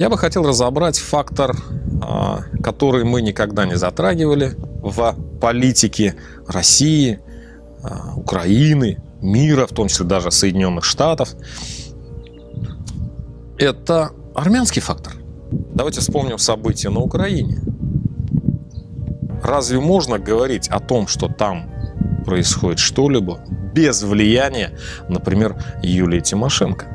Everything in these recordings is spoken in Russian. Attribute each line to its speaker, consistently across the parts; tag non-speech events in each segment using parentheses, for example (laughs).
Speaker 1: Я бы хотел разобрать фактор, а, который мы никогда не затрагивали в политике России, а, Украины, мира, в том числе даже Соединенных Штатов. Это армянский фактор. Давайте вспомним события на Украине. Разве можно говорить о том, что там происходит что-либо без влияния, например, Юлии Тимошенко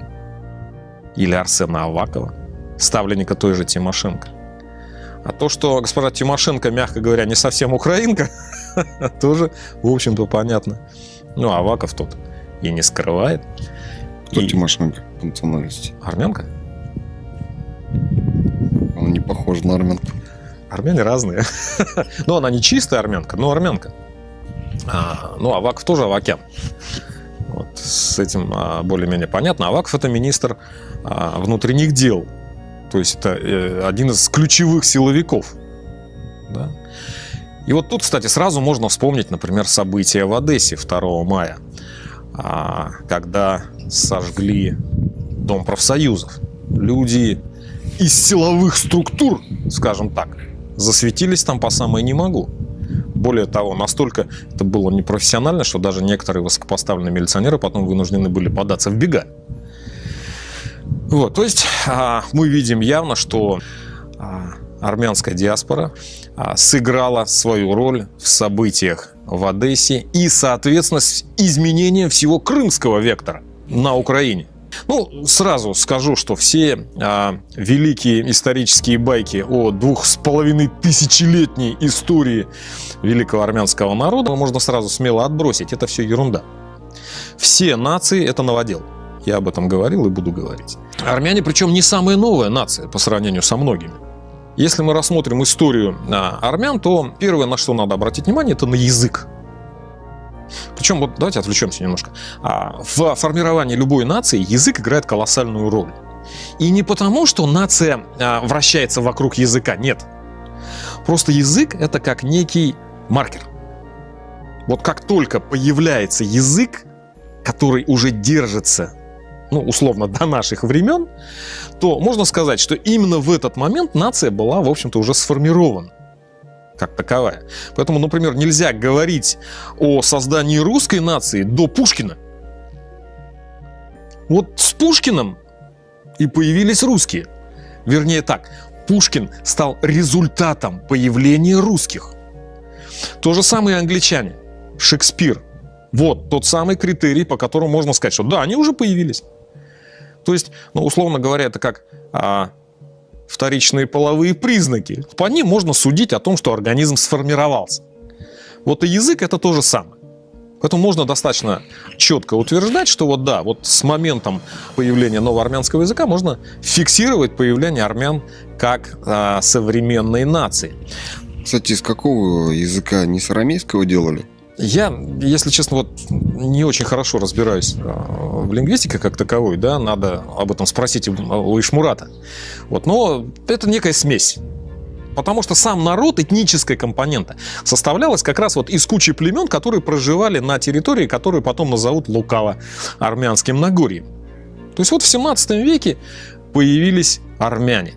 Speaker 1: или Арсена Авакова, ставленника той же Тимошенко? А то, что госпожа Тимошенко, мягко говоря, не совсем украинка, (laughs) тоже, в общем-то, понятно. Ну, Аваков тут и не скрывает.
Speaker 2: Кто и... Тимошенко по национальности?
Speaker 1: Армянка.
Speaker 2: Она не похожа на армянку.
Speaker 1: Армяне разные. (laughs) но она не чистая армянка, но армянка. А, ну, Аваков тоже Авакян. Вот, с этим а, более-менее понятно. Аваков – это министр а, внутренних дел. То есть это э, один из ключевых силовиков. Да? И вот тут, кстати, сразу можно вспомнить, например, события в Одессе 2 мая, а, когда сожгли Дом профсоюзов. Люди из силовых структур, скажем так, засветились там по самой не могу. Более того, настолько это было непрофессионально, что даже некоторые высокопоставленные милиционеры потом вынуждены были податься в бега. Вот, то есть а, мы видим явно, что а, армянская диаспора а, сыграла свою роль в событиях в Одессе и, соответственно, изменением всего крымского вектора на Украине. Ну, сразу скажу, что все а, великие исторические байки о двух с половиной тысячелетней истории великого армянского народа можно сразу смело отбросить. Это все ерунда. Все нации – это новодел. Я об этом говорил и буду говорить. Армяне, причем не самая новая нация по сравнению со многими. Если мы рассмотрим историю а, армян, то первое, на что надо обратить внимание, это на язык. Причем, вот давайте отвлечемся немножко. А, в формировании любой нации язык играет колоссальную роль. И не потому, что нация а, вращается вокруг языка, нет. Просто язык это как некий маркер. Вот как только появляется язык, который уже держится, ну, условно, (laughs) до наших времен, то можно сказать, что именно в этот момент нация была, в общем-то, уже сформирована как таковая. Поэтому, например, нельзя говорить о создании русской нации до Пушкина. Вот с Пушкиным и появились русские. Вернее так, Пушкин стал результатом появления русских. То же самое и англичане. Шекспир. Вот тот самый критерий, по которому можно сказать, что да, они уже появились. То есть, ну, условно говоря, это как а, вторичные половые признаки. По ним можно судить о том, что организм сформировался. Вот и язык это то же самое. Поэтому можно достаточно четко утверждать, что вот да, вот с моментом появления нового армянского языка можно фиксировать появление армян как а, современной нации.
Speaker 2: Кстати, из какого языка? Не с арамейского делали?
Speaker 1: Я, если честно, вот не очень хорошо разбираюсь а, в лингвистике как таковой, да, надо об этом спросить у Ишмурата. Вот, но это некая смесь. Потому что сам народ, этническая компонента, составлялась как раз вот из кучи племен, которые проживали на территории, которую потом назовут лукаво армянским Нагорьем. То есть вот в 17 веке появились армяне.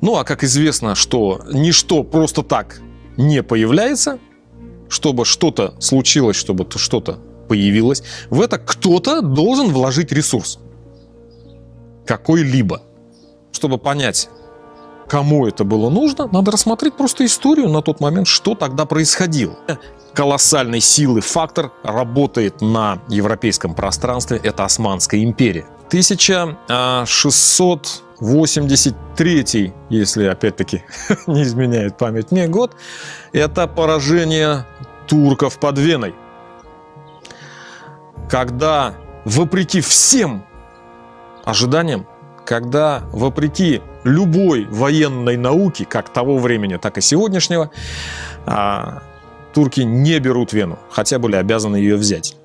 Speaker 1: Ну а как известно, что ничто просто так не появляется, чтобы что-то случилось, чтобы что-то появилось, в это кто-то должен вложить ресурс. Какой-либо. Чтобы понять, кому это было нужно, надо рассмотреть просто историю на тот момент, что тогда происходило. Колоссальной силы фактор работает на европейском пространстве, это Османская империя. 1683, если опять-таки (laughs) не изменяет память мне год, это поражение турков под Веной. Когда, вопреки всем ожиданиям, когда, вопреки любой военной науке, как того времени, так и сегодняшнего, а, турки не берут Вену, хотя были обязаны ее взять.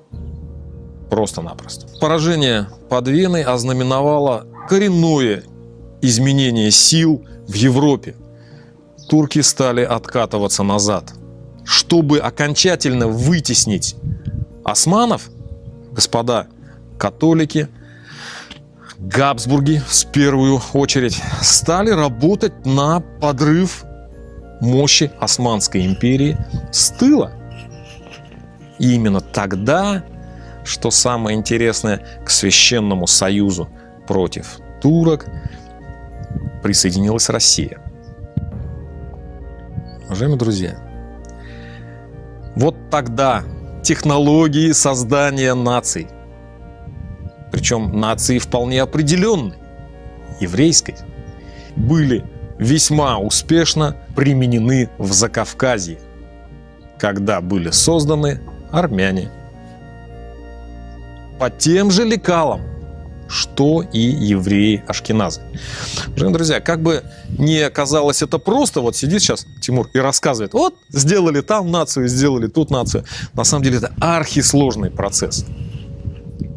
Speaker 1: Просто-напросто. Поражение под Веной ознаменовало коренное изменение сил в Европе. Турки стали откатываться назад – чтобы окончательно вытеснить османов, господа католики, Габсбурги, в первую очередь, стали работать на подрыв мощи Османской империи с тыла. И именно тогда, что самое интересное, к Священному Союзу против турок присоединилась Россия. Уважаемые друзья, вот тогда технологии создания наций, причем нации вполне определенной, еврейской, были весьма успешно применены в Закавказье, когда были созданы армяне. По тем же лекалам, что и евреи-ашкеназы. Друзья, как бы не казалось это просто, вот сидит сейчас Тимур и рассказывает, вот, сделали там нацию, сделали тут нацию. На самом деле это архисложный процесс.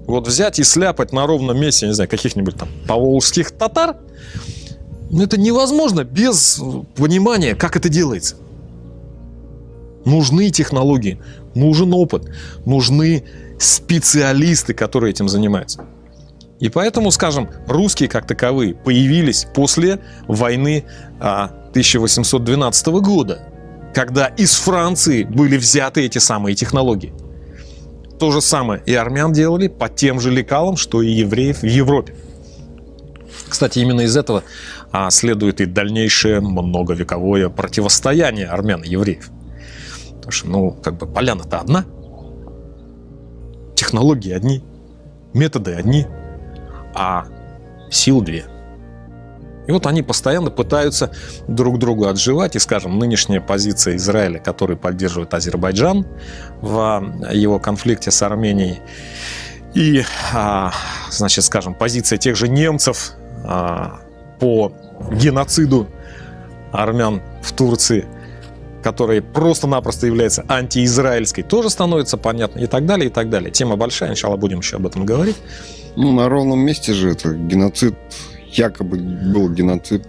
Speaker 1: Вот взять и сляпать на ровном месте, не знаю, каких-нибудь там поволжских татар, ну это невозможно без понимания, как это делается. Нужны технологии, нужен опыт, нужны специалисты, которые этим занимаются. И поэтому, скажем, русские как таковые появились после войны 1812 а, года, когда из Франции были взяты эти самые технологии. То же самое и армян делали по тем же лекалам, что и евреев в Европе. Кстати, именно из этого а, следует и дальнейшее многовековое противостояние армян и евреев. Потому что, ну, как бы поляна-то одна, технологии одни, методы одни – а сил две. И вот они постоянно пытаются друг другу отживать. И, скажем, нынешняя позиция Израиля, который поддерживает Азербайджан в его конфликте с Арменией, и, а, значит, скажем, позиция тех же немцев а, по геноциду армян в Турции, которая просто-напросто является антиизраильской, тоже становится понятно и так далее, и так далее. Тема большая, сначала будем еще об этом говорить.
Speaker 2: Ну, на ровном месте же это геноцид якобы был геноцид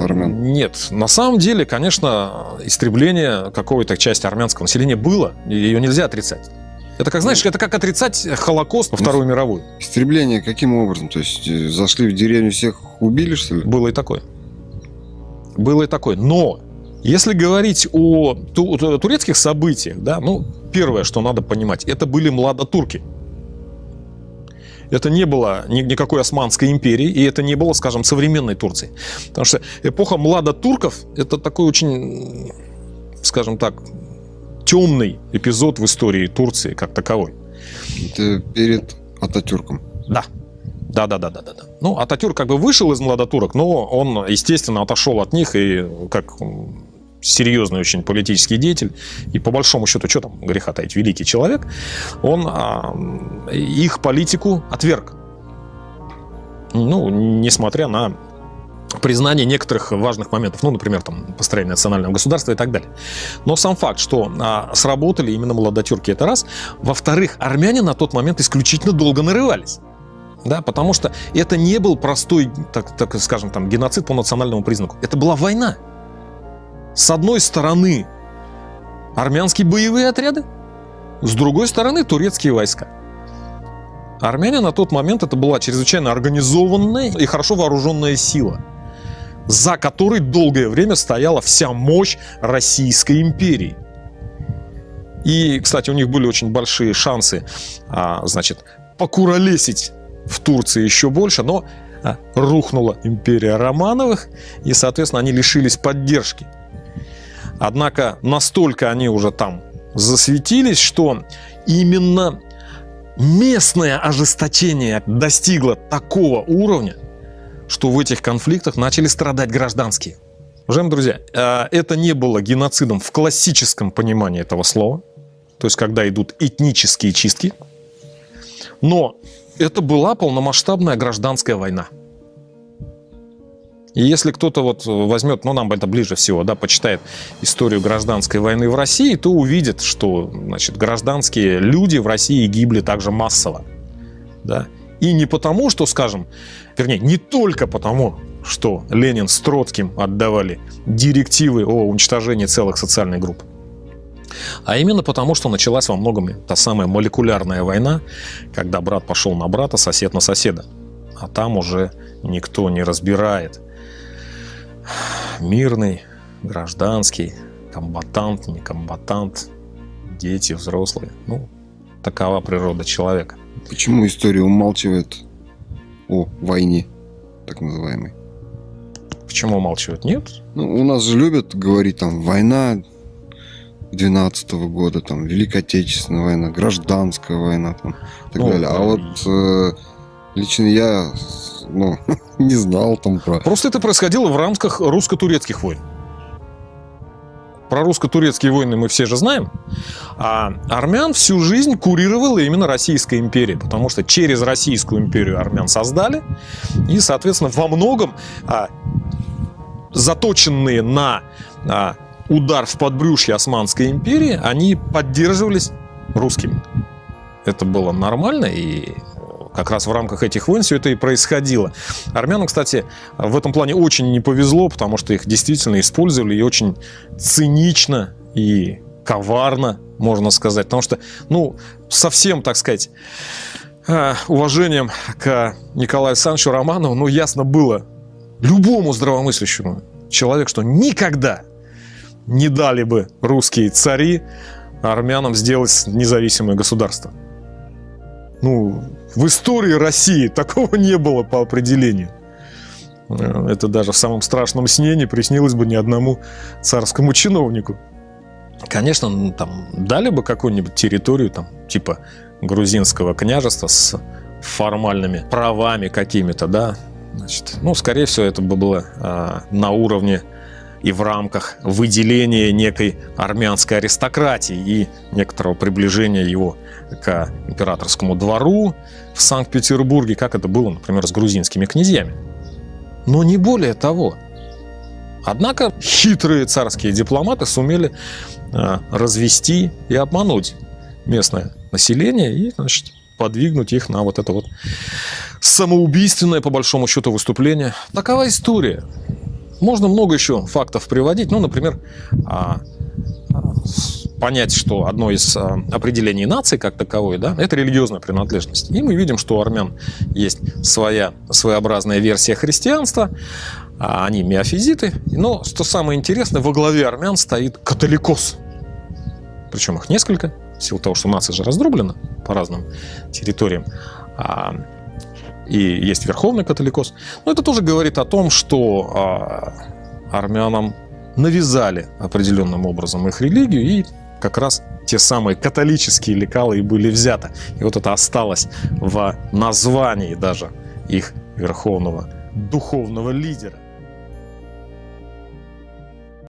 Speaker 2: армян.
Speaker 1: Э, нет, на самом деле, конечно, истребление какой-то части армянского населения было, ее нельзя отрицать. Это как, знаешь, ну, это как отрицать Холокост во ну, Вторую мировую.
Speaker 2: Истребление каким образом? То есть э, зашли в деревню, всех убили, что ли?
Speaker 1: Было и такое. Было и такое. Но если говорить о турецких событиях, да, ну, первое, что надо понимать, это были младотурки. Это не было никакой Османской империи, и это не было, скажем, современной Турции. Потому что эпоха младотурков – это такой очень, скажем так, темный эпизод в истории Турции как таковой.
Speaker 2: Это перед Ататюрком?
Speaker 1: Да. Да, да, да, да, да. Ну, Ататюрк как бы вышел из младотурок, но он, естественно, отошел от них и как серьезный очень политический деятель, и по большому счету, что там греха таить, великий человек, он а, их политику отверг. Ну, несмотря на признание некоторых важных моментов, ну, например, там, построение национального государства и так далее. Но сам факт, что а, сработали именно молодотюрки, это раз. Во-вторых, армяне на тот момент исключительно долго нарывались. Да, потому что это не был простой, так, так скажем, там, геноцид по национальному признаку. Это была война. С одной стороны армянские боевые отряды, с другой стороны турецкие войска. Армяне на тот момент это была чрезвычайно организованная и хорошо вооруженная сила, за которой долгое время стояла вся мощь Российской империи. И, кстати, у них были очень большие шансы, а, значит, покуролесить в Турции еще больше, но а, рухнула империя Романовых, и, соответственно, они лишились поддержки Однако настолько они уже там засветились, что именно местное ожесточение достигло такого уровня, что в этих конфликтах начали страдать гражданские. Уважаемые друзья, э, это не было геноцидом в классическом понимании этого слова, то есть когда идут этнические чистки, но это была полномасштабная гражданская война. И если кто-то вот возьмет, ну нам это ближе всего, да, почитает историю гражданской войны в России, то увидит, что значит, гражданские люди в России гибли также массово. Да? И не потому, что, скажем, вернее, не только потому, что Ленин с Троцким отдавали директивы о уничтожении целых социальных групп, а именно потому, что началась во многом та самая молекулярная война, когда брат пошел на брата, сосед на соседа. а там уже никто не разбирает. Мирный, гражданский, комбатант, не комбатант, дети, взрослые. Ну, такова природа человека.
Speaker 2: Почему история умалчивает о войне, так называемой?
Speaker 1: Почему умалчивают? Нет.
Speaker 2: Ну, у нас же любят говорить там война 12 -го года, там Великая Отечественная война, гражданская война, там и так
Speaker 1: Ну,
Speaker 2: далее. А вот э, лично я ну, (laughs) не знал там про...
Speaker 1: Просто это происходило в рамках русско-турецких войн. Про русско-турецкие войны мы все же знаем. А армян всю жизнь курировала именно Российская империя, потому что через Российскую империю армян создали. И, соответственно, во многом а, заточенные на а, удар в подбрюшье Османской империи, они поддерживались русскими. Это было нормально, и как раз в рамках этих войн все это и происходило. Армянам, кстати, в этом плане очень не повезло, потому что их действительно использовали и очень цинично и коварно, можно сказать. Потому что, ну, совсем, так сказать, э, уважением к Николаю Александровичу Романову, ну, ясно было любому здравомыслящему человеку, что никогда не дали бы русские цари армянам сделать независимое государство. Ну, в истории России такого не было по определению. Э, Это даже в самом страшном сне не приснилось бы ни одному царскому чиновнику. Конечно, ну, там дали бы какую-нибудь территорию, там, типа грузинского княжества с формальными правами какими-то, да. Значит, ну, скорее всего, это бы было а, на уровне и в рамках выделения некой армянской аристократии и некоторого приближения его к императорскому двору в Санкт-Петербурге, как это было, например, с грузинскими князьями. Но не более того. Однако хитрые царские дипломаты сумели э, развести и обмануть местное население и, значит, подвигнуть их на вот это вот самоубийственное, по большому счету, выступление. Такова история. Можно много еще фактов приводить. Ну, например, а, понять, что одно из а, определений нации как таковой, да, это религиозная принадлежность. И мы видим, что у армян есть своя своеобразная версия христианства, а они миофизиты. Но, что самое интересное, во главе армян стоит католикос. Причем их несколько, в силу того, что нация же раздроблена по разным территориям. И есть верховный католикос. Но это тоже говорит о том, что а, армянам навязали определенным образом их религию, и как раз те самые католические лекалы и были взяты. И вот это осталось в названии даже их верховного духовного лидера.